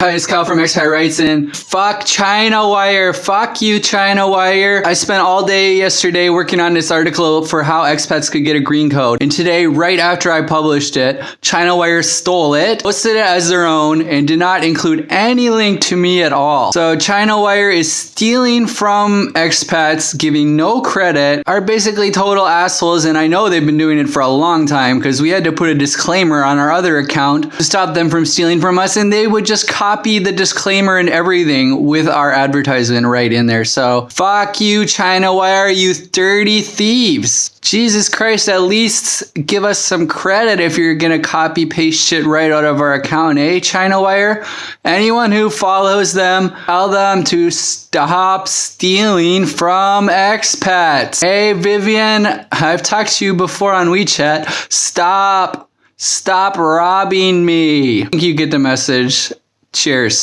Hi, it's Kyle from X writes and Fuck China Wire. Fuck you, China Wire. I spent all day yesterday working on this article for how expats could get a green code. And today, right after I published it, China Wire stole it, posted it as their own, and did not include any link to me at all. So China Wire is stealing from expats, giving no credit, are basically total assholes. And I know they've been doing it for a long time because we had to put a disclaimer on our other account to stop them from stealing from us. And they would just copy the disclaimer and everything with our advertisement right in there. So fuck you, China. Why are you dirty thieves? Jesus Christ, at least give us some credit if you're gonna copy paste shit right out of our account, eh, China Wire? Anyone who follows them, tell them to stop stealing from expats. Hey, Vivian, I've talked to you before on WeChat. Stop, stop robbing me. I think you get the message. Cheers.